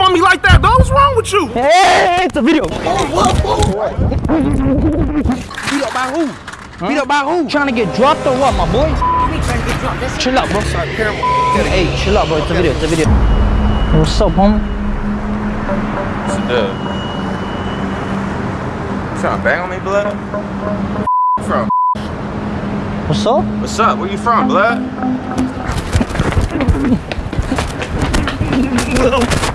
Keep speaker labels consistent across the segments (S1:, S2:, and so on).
S1: up on me like that, dog. What's wrong with you?
S2: Hey, it's a video.
S3: Beat up by who? Beat up by who?
S2: Trying to get dropped or what, my boy? Chill out, bro. Hey, chill out, bro. It's a video. It's a video. What's up, homie?
S1: What's the deal? You trying to bang on me, blood? From?
S2: What's up?
S1: What's up? Where you from, blood?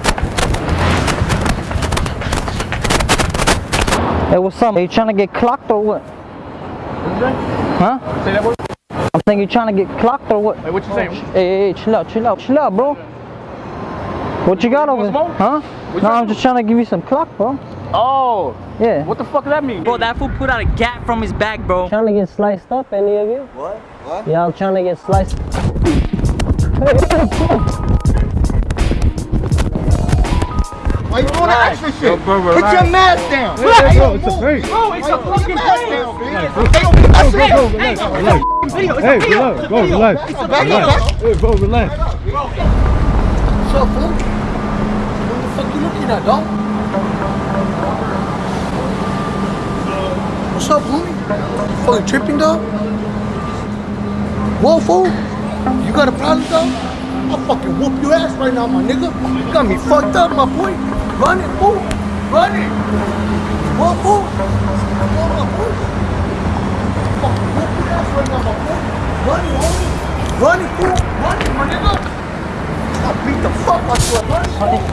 S2: Hey, what's up? Are you trying to get clocked or what? Huh?
S4: Say that word.
S2: I'm saying you're trying to get clocked or what?
S4: Hey, what you saying?
S2: Oh, hey, hey, chill out, chill out, chill out, bro. What you got over there?
S4: smoke?
S2: Huh?
S4: What
S2: No, I'm just trying to give you some clock, bro.
S4: Oh,
S2: Yeah.
S4: what the fuck does that mean?
S2: Bro, that fool put out a gap from his back, bro. Trying to get sliced up, any of you? What? What? Yeah, I'm trying to get sliced.
S3: Why you doing that extra shit?
S1: bro,
S3: Put
S1: relax.
S3: your mask down.
S4: Relax.
S3: Bro,
S4: It's a fake.
S3: Bro, it's a fucking
S4: fake.
S3: down, man.
S4: That's
S3: Hey,
S4: it.
S3: bro,
S4: Hey,
S3: relax,
S4: it's a
S3: relax.
S4: video. It's
S3: Hey,
S4: a video.
S3: relax, bro, relax.
S4: It's a video.
S3: Hey,
S4: bro, relax.
S3: What's up, fool? What the fuck you looking at, dog? What's up, homie? Fucking tripping, dog? Whoa, fool? You got a problem, dog? I'll fucking whoop your ass right now, my nigga. You got me fucked up, my boy. Run it, fool. Run it. Whoa, fool. Whoa, my boy. Fucking whoop your ass right now, my boy. Run it, homie. Run it, fool. Run it, my nigga. I'll beat the fuck out you, run it.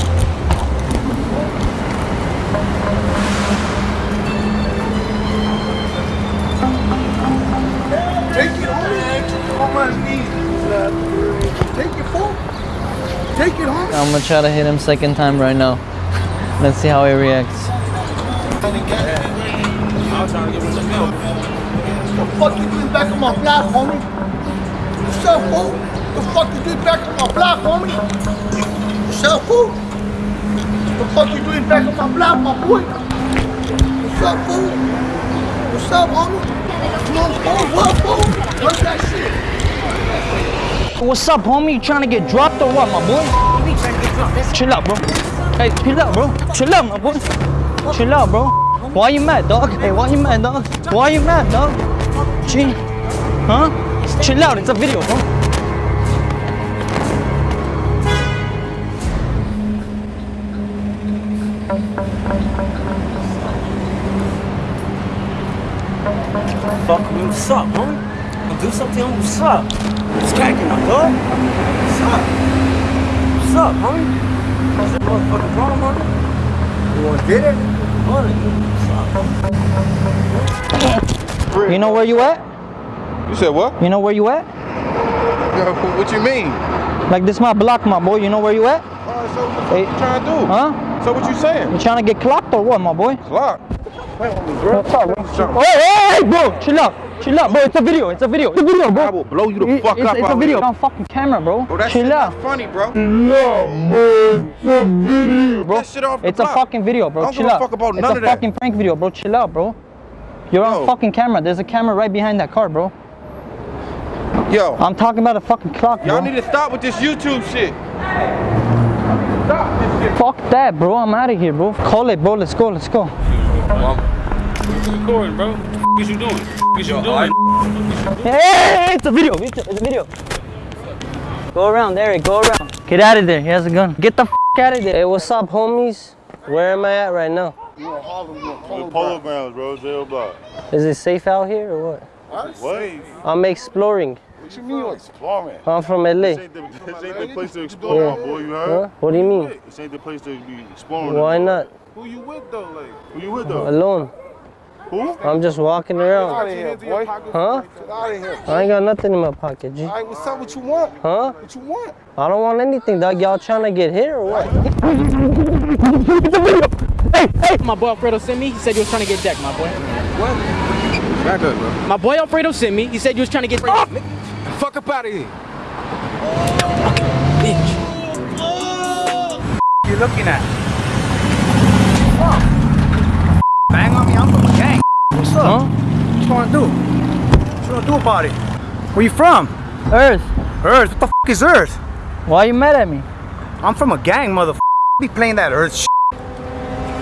S3: Take it, homie. On my knees. Take it, fool. Take it, homie.
S2: I'm gonna try to hit him second time right now. Let's see how he reacts.
S3: The fuck you doing back on my block, homie? What's up, fool? The fuck you doing back on my block, homie? What's up, fool? The fuck you doing back on my block, my boy? What's up, fool? What's up, homie? Come on, fool. What, fool? What's that shit?
S2: What's up, homie? You trying to get dropped or what, my boy? Chill out, bro. Hey, chill out, bro. Chill out, my boy. Chill out, bro. Why you mad, dog? Hey, why you mad, dog? Why you mad, dog? Chill. Huh? Chill out. It's a video, bro.
S5: Fuck me, what's up, homie? I'll do something, what's up? What's cracking up, dog? What's up? What's up, homie? Is that motherfucking problem, homie?
S3: You wanna get it?
S5: Money.
S2: You know where you at?
S1: You said what?
S2: You know where you at?
S1: Yo, what you mean?
S2: Like this my block, my boy. You know where you at?
S1: Alright, so what
S2: Hey.
S1: you trying to do?
S2: Huh?
S1: So what you saying?
S2: You trying to get clocked or what, my boy?
S1: Clock.
S2: What's up, bro?
S1: Something.
S2: Hey, hey, hey, bro, chill out. Chill out, bro. It's a video. It's a video. It's a video, bro.
S1: I will blow you the
S2: It-
S1: fuck
S2: it's,
S1: up
S2: it's a
S1: out
S2: video.
S1: here.
S2: on fucking camera, bro.
S1: Bro, that
S2: chill
S1: shit
S2: out,
S1: not funny, bro.
S2: bro.
S1: That shit off the
S2: It's a fucking video,
S1: I
S2: bro.
S1: don't
S2: Chill
S1: give a
S2: out.
S1: fuck about
S2: it's
S1: none
S2: a
S1: of that.
S2: fucking prank video, bro. Chill out, bro. You're on fucking camera. There's a camera right behind that car, bro.
S1: Yo,
S2: I'm talking about a fucking clock, bro.
S1: y'all need to stop with this YouTube shit. Stop this shit.
S2: Fuck that, bro. I'm out of here, bro. Call it, bro. Let's go. Let's go.
S4: Recording, bro. What is you doing? What is you doing?
S2: Hey, it's a video. It's a, it's a video. Go around, Eric. Go around. Get out of there. He has a gun. Get the f out of there. Hey, what's up, homies? Where am I at right now?
S6: Polo grounds, bro. Jail block.
S2: Is it safe out here or what?
S6: What?
S2: I'm exploring.
S6: What you mean you're exploring?
S2: I'm from LA.
S6: This ain't the, this ain't the place to explore, my boy. You
S2: Huh? What do you mean?
S6: This ain't the place to be exploring.
S2: Why not?
S6: Who you with though? Like, who you with though?
S2: Alone.
S6: Who?
S2: I'm just walking around.
S3: of here, boy.
S2: Huh?
S3: Get out of here.
S2: I ain't got nothing in my pocket, G.
S3: All right, what's up? What you want?
S2: Huh?
S3: What you want?
S2: I don't want anything, dog. Y'all trying to get hit or what?
S7: Hey, hey, my boy Alfredo sent me. He said you was trying to get decked, my boy. What?
S1: Back up, bro.
S7: My boy Alfredo sent me. He said you was trying to get decked.
S1: Fuck up out of here.
S7: Bitch.
S5: You looking at?
S3: Bang on me, I'm from a gang. What's up?
S2: Huh?
S3: What you wanna do? What you wanna do about it? Where you from?
S2: Earth.
S3: Earth. What the f is Earth?
S2: Why you mad at me?
S3: I'm from a gang, mother.
S4: be playing that earth shit.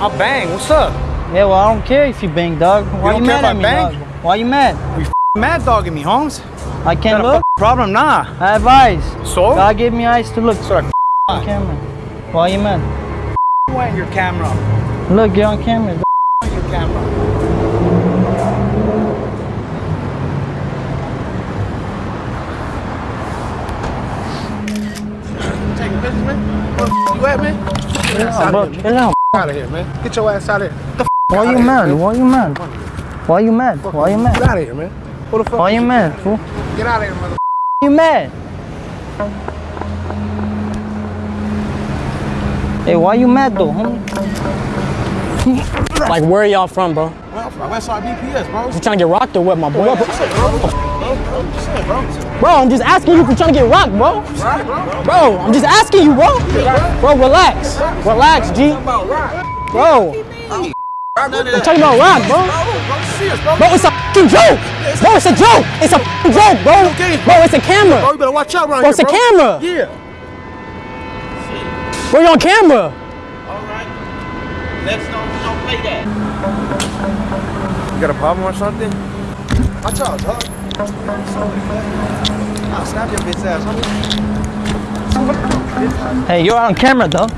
S4: I'll bang. What's up?
S2: Yeah, well, I don't care if you bang, dog. Why
S4: don't
S2: you mad at me,
S4: bang?
S2: dog? Why you mad?
S4: We mad dogging me, Holmes.
S2: I can't look.
S4: problem, nah.
S2: I have eyes.
S4: So?
S2: God gave me eyes to look.
S4: So
S2: on camera. Why you mad?
S4: Why your camera?
S2: Look, you're on camera. dog.
S4: Your camera. Where the f- you at, man?
S2: Out, bro. Chill out.
S4: Out of here, man. Get your ass out of here. Get the f-
S2: Why you mad? Why you mad? Why you mad? Why you
S4: Get
S2: mad?
S4: out of here, man. Who the fuck?
S2: Why you mad, fool?
S4: Get out of here, mother.
S2: you mad? Hey, why you mad though, homie?
S7: Like, where y'all from, bro?
S4: Well, from Westside BPS, bro.
S7: You trying to get rocked or what, my boy?
S4: Bro.
S7: Bro, I'm just asking you if you're trying to get rocked, bro. Bro, I'm just asking you, bro. Bro, relax. Relax, G. Bro. I'm talking about rock, bro. Bro, it's a fucking joke. Bro, it's a joke. It's a fucking joke, bro. Bro, it's a camera.
S4: Bro, you better watch out around
S7: Bro, it's a camera.
S4: Yeah.
S7: Bro, you're on camera.
S4: Alright, let's not play You got a problem or something? Watch out, dog. I'll snap your bitch ass, homie.
S2: Hey, you're on camera, dog.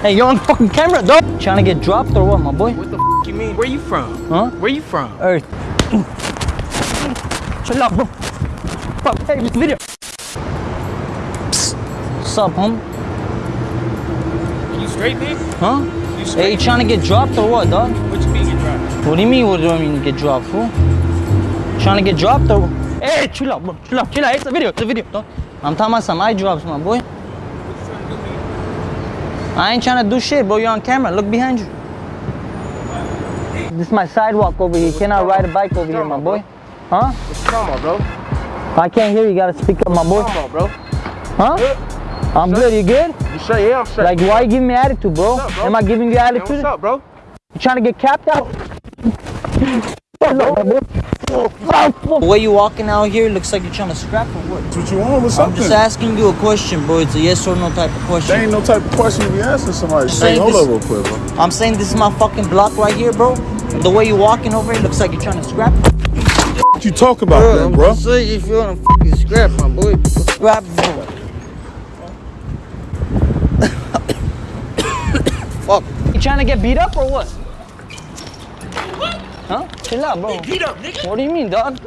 S2: Hey, you're on fucking camera, dog. Trying to get dropped or what, my boy?
S7: What the f you mean? Where you from?
S2: Huh?
S7: Where you from?
S2: Earth. Chill out, bro. Fuck, hey, this video. Psst. What's up, homie?
S7: You straight, man?
S2: Huh? Hey, you trying to get dropped or what, dog?
S7: What you mean get dropped?
S2: What do you mean, what do I mean get dropped, fool? Trying to get dropped though. Hey, chill out, bro. Chill out, chill out. It's a video, it's a video, dog. I'm talking about some eye drops, my boy. I ain't trying to do shit, bro. You're on camera. Look behind you. This is my sidewalk over here. You cannot ride a bike over here, my boy. Huh?
S4: What's talking bro?
S2: I can't hear you. Gotta speak up, my boy.
S4: Bro.
S2: Huh? I'm good. You good?
S4: You straight? Yeah, I'm straight.
S2: Like, why you giving me attitude, bro?
S4: What's up, bro?
S2: Am I giving you attitude?
S4: what's up, bro?
S2: You trying to get capped out? The way you walking out here looks like you're trying to scrap or what?
S8: That's what you want or
S2: I'm just asking you a question, bro. It's a yes or no type of question.
S8: There ain't no type of question you be asking somebody.
S2: Say
S8: Hey, hold
S2: this-
S8: up real quick, bro.
S2: I'm saying this is my fucking block right here, bro. The way you walking over here looks like you're trying to scrap.
S8: What you talk about bro? then, bro?
S2: saying if you want to fucking scrap, my boy. Scrap, bro. Fuck. You trying to get beat up or what? Huh? Chill out, bro.
S5: Beat up, nigga.
S2: What do you mean, dog?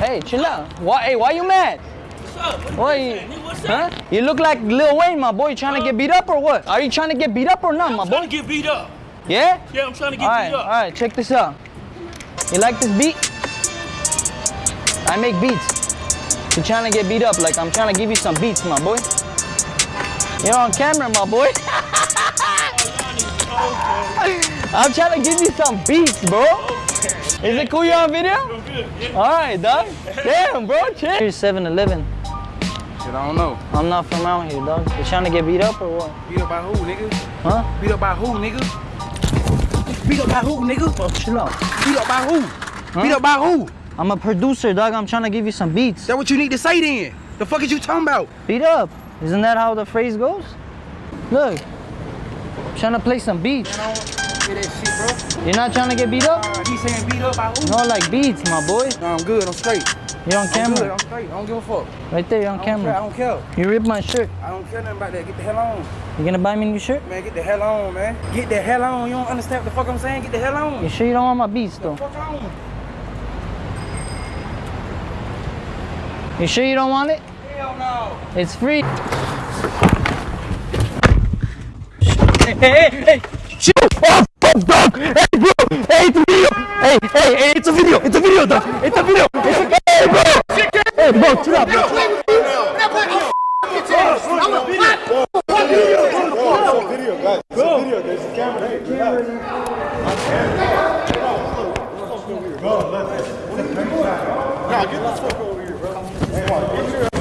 S2: Hey, chill out. Why? Hey, why you mad? Why you? What's up? huh? You look like Lil Wayne, my boy. You trying to get beat up or what? Are you trying to get beat up or not, my
S5: I'm trying
S2: boy?
S5: to get beat up.
S2: Yeah.
S5: Yeah, I'm trying to get
S2: All right,
S5: beat
S2: all
S5: up.
S2: right. Check this out. You like this beat? I make beats. You trying to get beat up? Like I'm trying to give you some beats, my boy. You're on camera, my boy. I'm trying to give you some beats, bro. Is it cool you're on video? All right, dog. Damn, bro, chill. Here's 7-Eleven.
S4: Shit, I don't know.
S2: I'm not from out here, dog. You trying to get beat up or what?
S4: Beat up by who, nigga?
S2: Huh?
S4: Beat up by who, nigga? Beat up by who, nigga?
S2: Bro, chill out.
S4: Beat up by who? Beat up by who?
S2: I'm a producer, dog. I'm trying to give you some beats.
S4: That what you need to say then. The fuck is you talking about?
S2: Beat up. Isn't that how the phrase goes? Look. I'm trying to play some beats.
S4: Hear that shit, bro?
S2: You're not trying to get beat up?
S4: He saying beat up by who?
S2: No, like beats, my boy.
S4: No, I'm good. I'm straight.
S2: You're on
S4: I'm good.
S2: camera.
S4: I'm straight. I don't give a fuck.
S2: Right there, you're on
S4: I don't care. I don't care.
S2: You ripped my shirt.
S4: I don't care nothing about that. Get the hell on.
S2: You gonna buy me a new shirt?
S4: Man, get the hell on, man. Get the hell on. You don't understand what the fuck I'm saying? Get the hell on.
S2: You sure you don't want my beats though?
S4: Fuck on.
S2: You sure you don't want it?
S4: Hell no.
S2: It's free. Hey, hey, hey! Shit! Dog! Hey, bro! Hey, it's a video! Hey, hey, hey, it's a video! It's a video, dog! It's a video! It's a hey, bro! Hey, bro, chill out, bro!
S4: Walk that way. Stay right there. Bro, stop.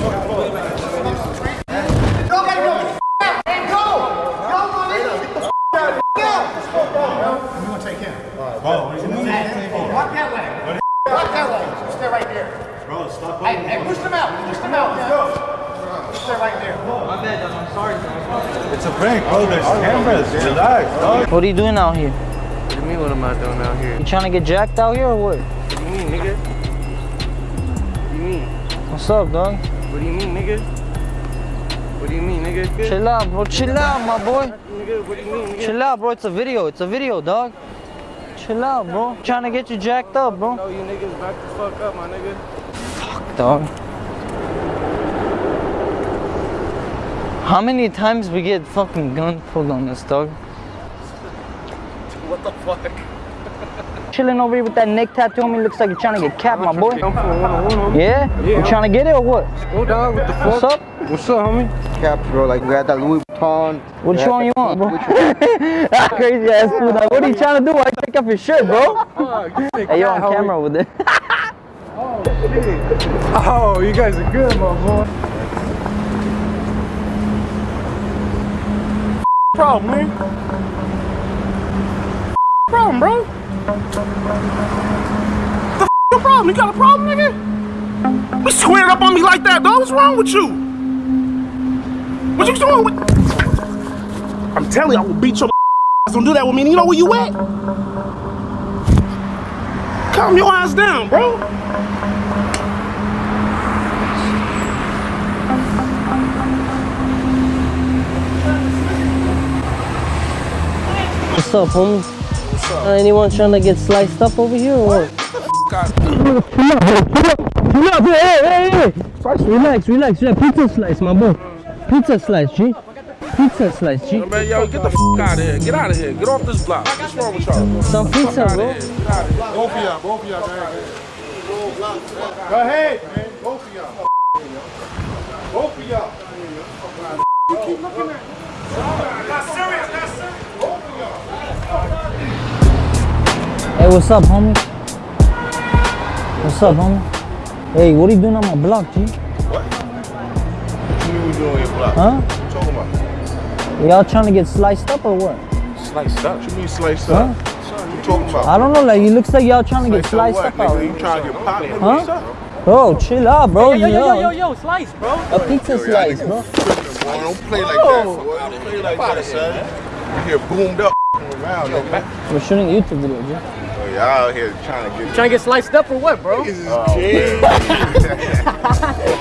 S4: Hey, hey, push them out. Push them out. Let's go.
S1: It's a prank, bro. There's cameras. Relax, dog.
S2: What are you doing out here?
S1: What do you mean, what am I doing out here?
S2: You trying to get jacked out here or what?
S1: What do you mean, nigga? What do you mean?
S2: What's up, dog?
S1: What do you mean, nigga? What do you mean, nigga? Good?
S2: Chill out, bro. Chill out, my boy.
S1: Nigga, what do you mean, nigga?
S2: Chill out, bro. It's a video. It's a video, dog. Chill out, bro. Trying to get you jacked up, bro.
S1: No, you niggas back the fuck up, my nigga.
S2: Dog. How many times we get fucking gun pulled on us, dog?
S1: What the fuck?
S2: Chilling over here with that neck tattoo on me looks like you're trying to get capped, my boy.
S1: I'm for one on one, homie.
S2: Yeah? You trying to get it or what?
S1: Oh, dog, what the fuck?
S2: What's up?
S1: What's up, homie?
S3: Cap, bro. Like we got that Louis Vuitton.
S2: Which one you want, bro? that crazy ass fool. Like, what are you trying to do? Why you take off your shirt, bro? Hey, you're on camera with it.
S1: Oh, you guys are good, my boy.
S6: Problem, man. Problem, bro. The f- problem? You got a problem, nigga? You squared up on me like that, dog. What's wrong with you? What you doing with? I'm telling you, I will beat your ass. Don't do that with me. You know where you at? Calm your ass down, bro.
S2: What's up, homie? Uh, anyone trying to get sliced up over here or what? Chill up, hey, hey, hey! Relax, relax, relax. Pizza slice, my boy. Pizza slice, G. Pizza slice, G.
S6: Man, yo, get the f- out of here. Get out of here. Get off this block. What's wrong with y'all?
S2: Some pizza, bro.
S6: Get out of here.
S3: Both of y'all. Both of y'all. Go ahead, man. Both of y'all. Both of y'all.
S2: Hey, what's up, homie? What's up, homie? Hey, what are you doing on my block, G?
S3: What What you doing on your block?
S2: Huh?
S3: What you talking about?
S2: Y'all trying to get sliced up or what?
S3: Sliced up. What you mean sliced
S2: Huh?
S3: up? What you talking about?
S2: I don't know, like, it looks like y'all trying to get
S3: Sliced
S2: sliced
S3: what,
S2: up out
S3: nigga?
S2: here.
S3: You trying to get popped? nigga?
S2: Huh?
S3: What's up?
S2: Bro, chill out, bro.
S7: Yo, yo, yo, yo,
S2: Yo,
S7: yo, slice, bro.
S2: A pizza
S3: Yo, y'all
S2: slice,
S3: niggas
S2: bro.
S3: tripping, boy. Don't play like that, boy. Don't play like that, son. You get boomed up around, nigga.
S2: We're shooting a YouTube video, G.
S3: Oh, y'all out here trying to get
S7: Trying to get sliced up or what, bro?
S3: Niggas is oh, kidding.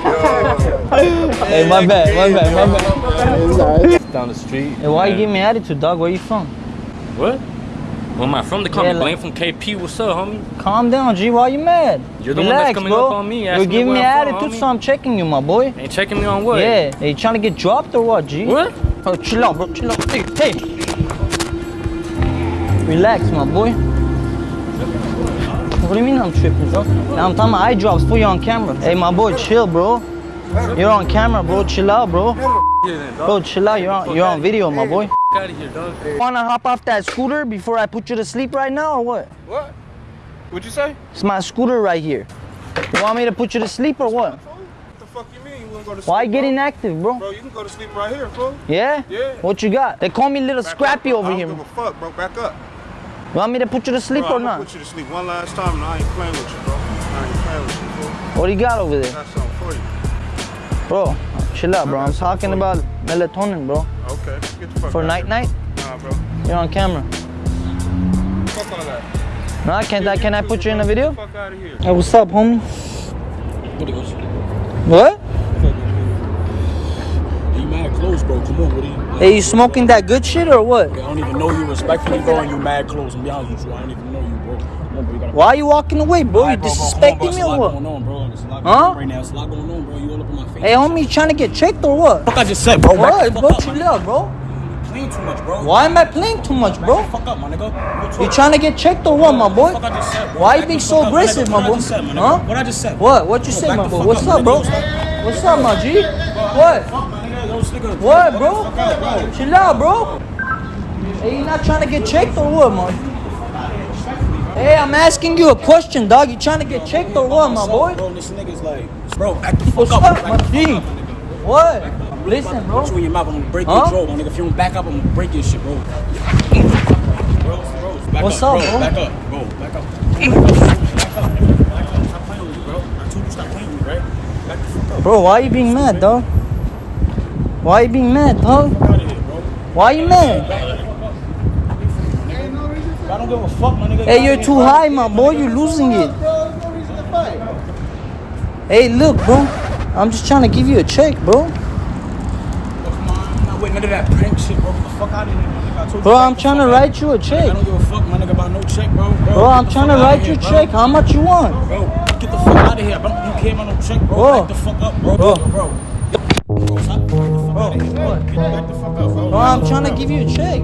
S3: Yo.
S2: Hey, my bad, my bad, my bad.
S4: Down the street.
S2: Hey, why you giving me attitude, dog? Where you from?
S4: What? Where am I from? The call
S2: Yeah,
S4: me
S2: like-
S4: Blame from KP. What's up, homie?
S2: Calm down, G. Why you mad?
S4: You're the one that's coming
S2: bro.
S4: up on me,
S2: You're
S4: asking me
S2: giving me
S4: where I'm from,
S2: attitude, so I'm checking you, my boy.
S4: Ain't checking me on what?
S2: Yeah. Hey, you trying to get dropped or what, G?
S4: What?
S2: Oh, chill out, bro. Chill out. Hey, hey. Relax, my boy. What do you mean I'm tripping, bro? Now I'm talking about eye drops for you on camera. Hey, my boy, chill, bro. You're on camera, bro. Chill out, bro. Bro, chill out. You're on, you're on video, my boy.
S4: Get out of here, dog.
S2: Wanna hop off that scooter before I put you to sleep right now, or what?
S1: What? What'd you say?
S2: It's my scooter right here. You want me to put you to sleep or what?
S1: What the fuck you mean? You wouldn't go to sleep?
S2: Why
S1: bro?
S2: get inactive, bro?
S1: Bro, you can go to sleep right here, fool.
S2: Yeah?
S1: Yeah.
S2: What you got? They call me Little
S1: Back
S2: Scrappy
S1: up.
S2: over
S1: I
S2: here.
S1: don't give a fuck, bro. Back up.
S2: You want me to put you to sleep
S1: Bro,
S2: or
S1: I'm gonna
S2: not?
S1: put you to sleep one last time and I ain't playing with you, bro. I ain't playing with you, fool.
S2: What do you got over there?
S1: Got something for you.
S2: Bro, chill out, bro. I'm talking about melatonin, bro.
S1: Okay, get the fuck
S2: For
S1: out
S2: night
S1: here.
S2: night,
S1: Nah, bro.
S2: you're on camera.
S1: Fuck all that.
S2: No, can I can I put you in a video?
S1: Fuck out of here.
S2: Hey, what's up, homie?
S5: What bro. Come on, what are you?
S2: Hey, you smoking that good shit or what?
S5: I don't even know you respectfully, bro, and you mad close. And be honest with you, I don't even know you, bro. On, bro. You.
S2: Why are you walking away, bro? You
S5: Alright, bro, bro, come on,
S2: disrespecting me or what?
S5: going on, bro. There's a lot
S2: Huh?
S5: right now. It's a lot going on, bro. You all up in my face.
S2: Hey, homie, you trying to get checked or what?
S5: Fuck I just said, bro.
S2: What, bro? Chill out, bro.
S5: Playing too much, bro.
S2: Why am I playing too much, bro?
S5: fuck up, my nigga.
S2: You trying to get checked or what, my boy?
S5: Said.
S2: Why you being so aggressive, my boy?
S5: said, my.
S2: Huh?
S5: What I just said.
S2: What? What you
S5: Bro,
S2: say, my boy? What's
S5: up,
S2: up, bro? What's up, my G? What?
S5: Nigga. Yo, this nigga-
S2: What, bro?
S5: Out, bro.
S2: Chill out, bro. Hey, you not trying to get checked or what, man? Hey, I'm asking you a question, dog. You trying to get checked or what, my boy?
S5: Bro, this nigga's like, bro, act the fuck
S2: What's
S5: up.
S2: up, my G?
S5: up, my nigga.
S2: What? Listen, bro.
S5: Put you in your mouth, I'm gonna break
S2: Huh?
S5: your jaw, my nigga. If you don't back up, I'm gonna break your shit, bro. Bro, bro, back
S2: What's
S5: up,
S2: up,
S5: bro?
S2: bro?
S5: Back up, bro. Back up. Back up, back up. Stop playing with me, bro. I told you stop playing with me, right? Back the fuck up.
S2: Bro, why you being mad, dog? Why you being mad, dog? Why you mad?
S6: I don't give a fuck, my nigga.
S2: Hey, you're too high, my boy. You're losing it. Hey, look, bro. I'm just trying to give you a check, bro.
S6: I'm none of that prank shit, bro. Get the fuck out of here, nigga.
S2: Bro, I'm trying to write you a
S6: I
S2: check.
S6: don't give a fuck, my nigga, about no check, bro. Bro,
S2: I'm trying to write you a check. How much you want?
S6: Bro, get the fuck out of here. Bro, you came on no check, bro.
S2: Bro.
S6: The fuck up, bro.
S2: Bro,
S6: Bro,
S2: I'm trying to give you a check.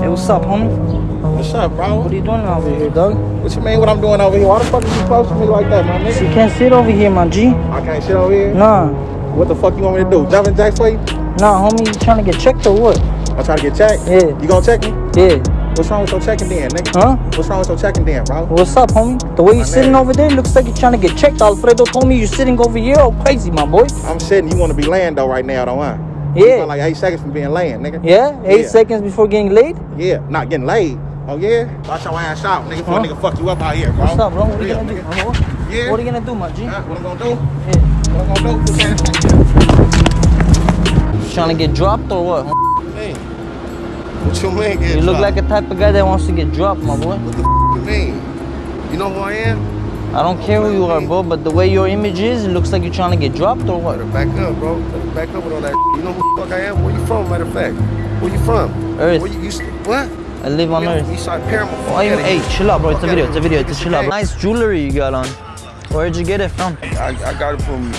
S2: Hey, what's up, homie?
S6: What's up, bro?
S2: What are you doing over here, dog?
S6: What you mean what I'm doing over here? Why the fuck is you close to me like that, my
S2: You can't sit over here, my G.
S6: I can't sit over here.
S2: Nah,
S6: What the fuck you want me to do? Jumping jacks for you?
S2: nah, homie. You trying to get checked or what?
S6: I'm trying to get checked.
S2: Yeah.
S6: You gonna check me?
S2: Yeah.
S6: What's wrong with your checking then, nigga?
S2: Huh?
S6: What's wrong with your checking then, bro?
S2: What's up, homie? The way you
S6: My
S2: sitting
S6: nigga.
S2: over there looks like you're trying to get checked. Alfredo told me you're sitting over here all crazy, my boy.
S6: I'm sitting. You want to be laying though right now, don't You
S2: Yeah.
S6: like eight seconds from being laying, nigga.
S2: Yeah? Eight
S6: Yeah.
S2: seconds before getting laid?
S6: Yeah, not getting laid. Oh yeah? Watch your ass out, nigga. Before
S2: Huh?
S6: nigga fuck you up out here, bro.
S2: What's up, bro? What are you
S6: Real,
S2: gonna do?
S6: nigga. Yeah.
S2: What are you gonna do, my G?
S6: Huh? What I'm gonna do?
S2: Yeah.
S6: What I'm gonna do? Put that
S2: trying to get dropped or what?
S3: Hey, what you mean? get
S2: You look
S3: dropped?
S2: like a type of guy that wants to get dropped, my boy.
S3: What the f- you mean? You know who I am?
S2: I don't care who you are, bro, but the way your image is, it looks like you're trying to get dropped or what?
S3: Better back up, bro. Better back up with all that. You know who the fuck I am? Where you from, matter of fact? Where you from?
S2: Earth.
S3: Where you used to, what?
S2: I live on Earth.
S3: Eastside Paramount.
S2: Why you, oh, hey, chill out, bro. It's a video. It's a video. It's a chill out.
S3: Hey,
S2: Nice jewelry you got on. Where'd you get it from?
S9: I, I got it from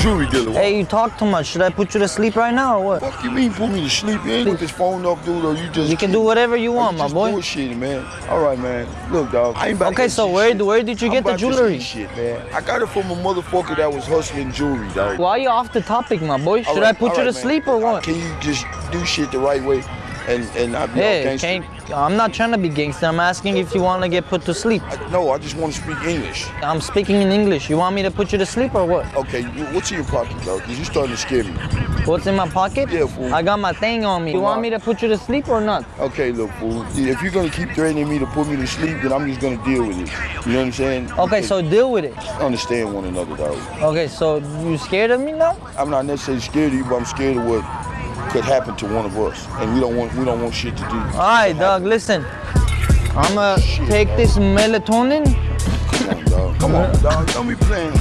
S9: jewelry dealer.
S2: Hey, you talk too much. Should I put you to sleep right now or what?
S9: Fuck do you mean put me to sleep? You ain't with this phone up, dude, or you just
S2: You can do whatever you want, my boy.
S9: bullshitting, man. All right, man. Look, dog. I ain't about
S2: Okay, so where
S9: shit.
S2: where did you
S9: I'm
S2: get the jewelry?
S9: shit, man. I got it from a motherfucker that was hustling jewelry, dog.
S2: Why are you off the topic, my boy? Should
S9: right,
S2: I put you
S9: right,
S2: to
S9: man.
S2: sleep or what?
S9: Can you just do shit the right way and and not be
S2: Hey,
S9: gangster?
S2: I'm not trying to be gangster. I'm asking if you want to get put to sleep.
S9: I, no, I just want to speak English.
S2: I'm speaking in English. You want me to put you to sleep or what?
S9: Okay, wh- what's in your pocket, though? Cause you're starting to scare me.
S2: What's in my pocket?
S9: Yeah, fool.
S2: I got my thing on me. You want me to put you to sleep or not?
S9: Okay, look, fool. If you're gonna keep threatening me to put me to sleep, then I'm just gonna deal with it. You know what I'm saying?
S2: Okay, so deal with it.
S9: understand one another, though.
S2: Okay, so you scared of me now?
S9: I'm not necessarily scared of you, but I'm scared of what could happen to one of us, and we don't want we don't want shit to do.
S2: All right, dog. Listen, I'ma take this melatonin.
S9: Come on, dog. Come on, dog. Don't be playing.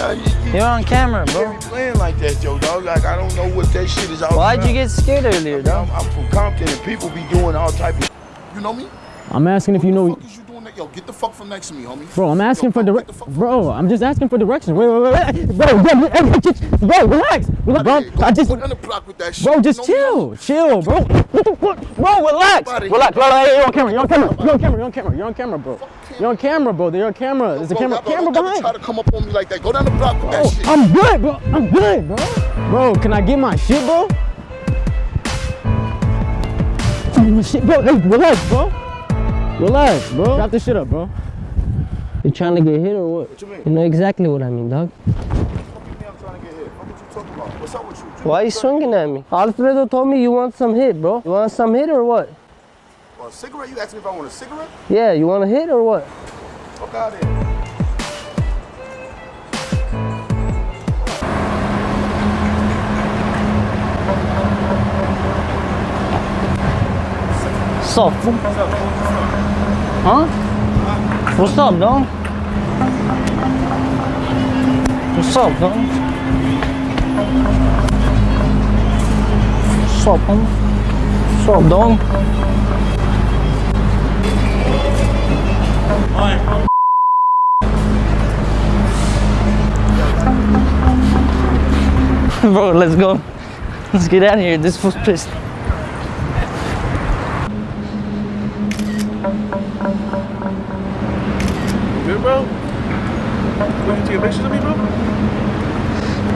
S9: You,
S2: You're on camera, bro.
S9: be playing like that, yo, dog. Like I don't know what that shit is all
S2: Why'd you get scared earlier, dog?
S9: I'm, I'm from Compton, and people be doing all type of. You know me?
S7: I'm asking if you know.
S9: What the fuck is you doing? That? Yo, get the fuck from next to me, homie.
S7: Bro, I'm asking
S9: Yo,
S7: for
S9: bro,
S7: direct.
S9: get the fuck from-
S7: Bro, I'm just asking for directions. Wait, wait, wait, wait. Bro, bro, bro, bro, relax. Relax, bro.
S9: Go
S7: I just,
S9: put on the block with that shit.
S7: bro,
S9: You
S7: just
S9: know me,
S7: chill, chill, bro. What the fuck? Bro, relax. Relax, bro. Hey, you're on camera. You're on camera. You're on camera. You're on camera. You're on camera, bro. You're on camera, bro. You're on camera. There's a camera, camera behind.
S9: Try to come up on me like that. Go down the block with that
S7: Bro,
S9: shit.
S7: I'm good, bro. I'm good, bro. Bro, can I get my shit, bro? Oh, shit, bro. Hey, relax, bro. Relax, bro. Drop this shit up, bro.
S2: You trying to get hit or what?
S9: What you mean?
S2: You know exactly what I mean, dog.
S9: Fuck you mean I'm trying to get hit? Fuck what you talking about? What's up with you?
S2: Why you swinging at me? Alfredo told me you want some hit, bro. You want some hit or what?
S9: A cigarette? You asked me if I want a cigarette?
S2: Yeah, you want a hit or what?
S9: Fuck out of here.
S2: What's up, fool? Huh? What's up, dog? What's up, dog? What's up, homie? What's up, dog? Bro, let's go. Let's get out of here. This fool's pissed.
S6: Bro? What, you taking pictures of me, bro?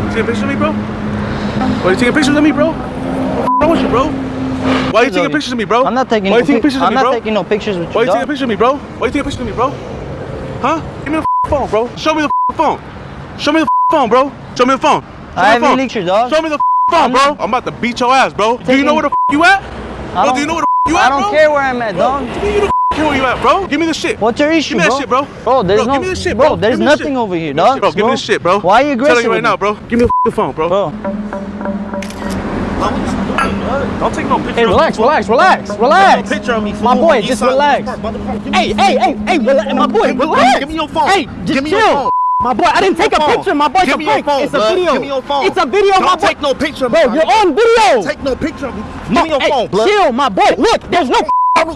S6: You taking pictures of me, bro? Why you taking pictures of me, bro? What's wrong with you, bro? Why you taking pictures of me, bro?
S2: I'm not taking
S6: Why
S2: no
S6: you taking pictures of me, bro?
S2: I'm not taking no pictures with you,
S6: Why you taking pictures of me, bro? Why are you taking pictures of me, bro? Huh? Give me the phone, bro. Show me the phone. Show me the phone, bro. Show me the phone. Show
S2: I
S6: me
S2: have
S6: the phone.
S2: your dog.
S6: Show me the phone, bro. I'm about to beat your ass, bro. Do you know where the you at? Bro,
S2: don't-
S6: you know where the you at,
S2: I
S6: don't
S2: care where I'm at, dog.
S6: Bro,
S1: where you at, bro? Give me the shit.
S2: What's your issue,
S1: Give me that
S2: bro?
S1: shit, bro.
S2: Bro, there's
S1: Bro,
S2: no.
S1: give me the shit,
S2: bro.
S1: bro.
S2: There's
S1: Give the
S2: nothing
S1: shit.
S2: over here,
S1: Give me the
S2: dog.
S1: bro. Give me the shit, bro.
S2: Why are you
S1: I'm
S2: aggressive?
S1: telling you right now, bro. Give me the phone, bro.
S2: Bro,
S1: Don't take no picture.
S7: Hey, relax,
S1: me,
S7: relax, relax, relax.
S1: no picture of me,
S7: My boy, just relax.
S1: Give me-
S7: Hey, hey, hey, hey, relax, my boy, relax.
S1: give me your phone.
S7: Hey,
S1: Give
S7: just
S1: me your
S7: chill.
S1: phone.
S7: My boy, I didn't take a
S1: phone.
S7: picture. My boy, it's
S1: Give
S7: a
S1: me your phone,
S7: It's a video.
S1: Give me your phone.
S7: It's a video, my
S1: Don't
S7: boy.
S1: take no picture.
S7: Bro, you're on video.
S1: Take no picture of me. Give me your phone, blood.
S7: Chill, my boy. Look, there's no,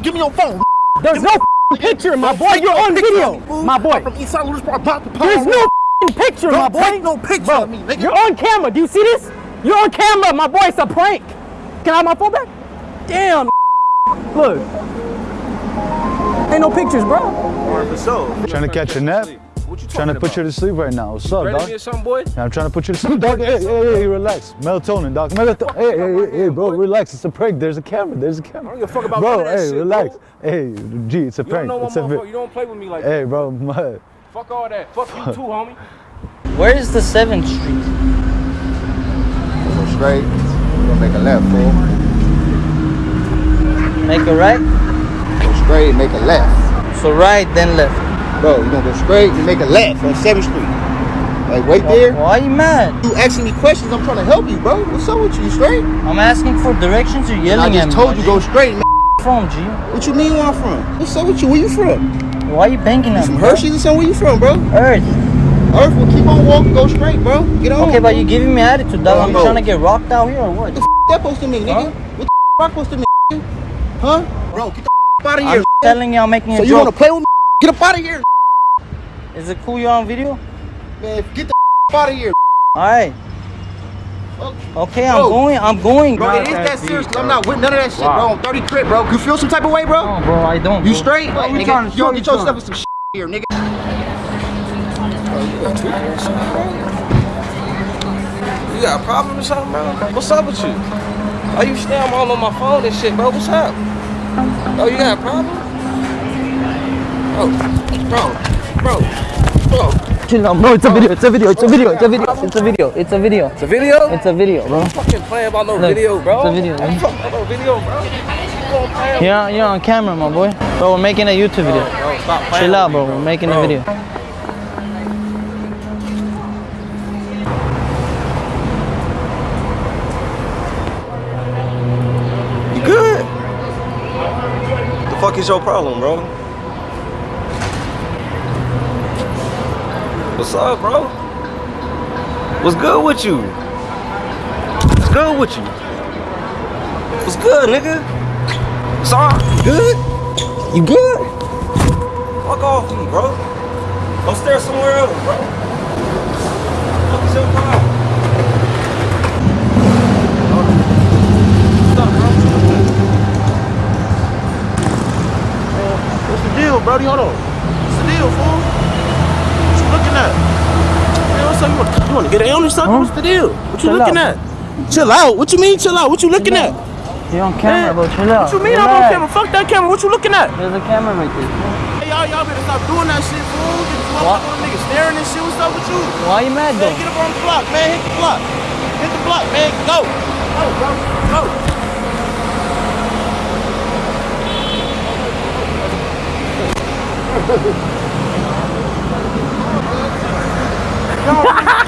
S1: Give me your phone.
S7: There's no picture, my boy. You're on video,
S1: of me, fool.
S7: my boy.
S1: From East Side Park. Pop the
S7: There's no picture, my boy.
S1: take no picture
S7: Bro,
S1: of me, nigga.
S7: You're on camera. Do you see this? You're on camera, my boy. It's a prank. Can I have my phone back? Damn. Look. Ain't no pictures, bro.
S10: Trying to catch a nap. Trying to put you to sleep right now. What's up,
S4: Ready
S10: dog?
S4: me or something, boy?
S10: I'm trying to put you to sleep, dog. Hey, hey, hey, relax. Melatonin, dog. Melatonin. Hey, hey, hey, hey, bro, relax. It's a prank. There's a camera. There's a camera.
S4: I don't give a fuck about
S10: bro,
S4: none of
S10: hey,
S4: shit,
S10: relax.
S4: bro.
S10: Hey, G, it's a
S4: You don't
S10: prank.
S4: know my
S10: It's a
S4: motherfucker. You don't play with me like that.
S10: Hey, bro, my,
S4: Fuck all that. Fuck you too, homie.
S2: where is the Seventh Street?
S6: Go straight. Gonna make a left, fool.
S2: Make a right.
S6: Go straight, make a left.
S2: So right, then left.
S6: Bro, you gonna go straight and make a left on 7th Street. Like, wait there.
S2: Why are you mad?
S6: You asking me questions, I'm trying to help you, bro. What's up with you? You straight?
S2: I'm asking for directions. You're yelling
S6: I
S2: at
S6: just
S2: me.
S6: told you go straight. Man.
S2: From G.
S6: What you mean where I'm from? What's up with you? Where you from?
S2: Why are you banging at
S6: From
S2: me? bro?
S6: Hershey's or something? Where you from, bro?
S2: Earth.
S6: Earth will keep on walking, go straight, bro. Get on.
S2: Okay, but you giving me attitude, dog. I'm trying to get rocked out here or what?
S6: What the f that supposed to mean, nigga? What the f rock supposed to mean, nigga? Huh? Bro, get the f out of here.
S2: I'm telling you, I'm making
S6: So
S2: a
S6: you wanna play with me? Get up out of here,
S2: Is it cool you're on video?
S6: man. Get the out of here.
S2: Alright. Okay, I'm
S6: Bro.
S2: going. I'm going.
S6: Bro, it is that serious, cause I'm not with none of that shit, bro. I'm 30 crit, bro. You feel some type of way, bro?
S2: No, bro, I don't.
S6: You
S2: bro.
S6: straight? nigga, you don't get yourself in some shit here, nigga.
S11: You got a problem or something, bro? What's up with you? Are you stay all on my phone and shit, bro? What's up? Oh, you got a problem? Bro, bro, bro, bro.
S2: Chill out, bro. It's a video. It's a video. It's a video. It's a video. It's a video. It's a video.
S11: It's a video?
S2: It's a video, bro.
S11: fucking playing about no
S2: Look,
S11: video, bro.
S2: it's a video,
S11: I'm
S2: man.
S11: fucking about no video, bro.
S2: You're on, you're on camera, my boy. Bro, we're making a YouTube video.
S11: Bro, stop playing
S2: Chill out, bro. We're making a video.
S11: You good? The fuck is your problem, bro? What's up, bro? What's good with you? What's good with you? What's good, nigga? What's up? You good? You good? Fuck off me, bro. Go stare somewhere else, bro. What is
S1: the deal, Brody? Hold on. What's the deal, fool? What you looking at? Man, what's up? You want, to get in on this something? What's the deal? What you
S2: Chill
S1: looking
S2: out.
S1: at? Chill out. What you mean chill out? What you looking at?
S2: You're on camera, bro. Chill out.
S1: What you mean I'm on camera? Fuck that camera. What you looking at?
S2: There's a camera right there.
S1: Hey, y'all, y'all better stop doing that shit, fool. Get this
S2: What?
S1: motherfucker nigga staring and shit. What's up with you?
S2: Why you mad,
S1: Man,
S2: though?
S1: get up on the block, man. Hit the block. Hit the block, man. Go. Go, bro. Go.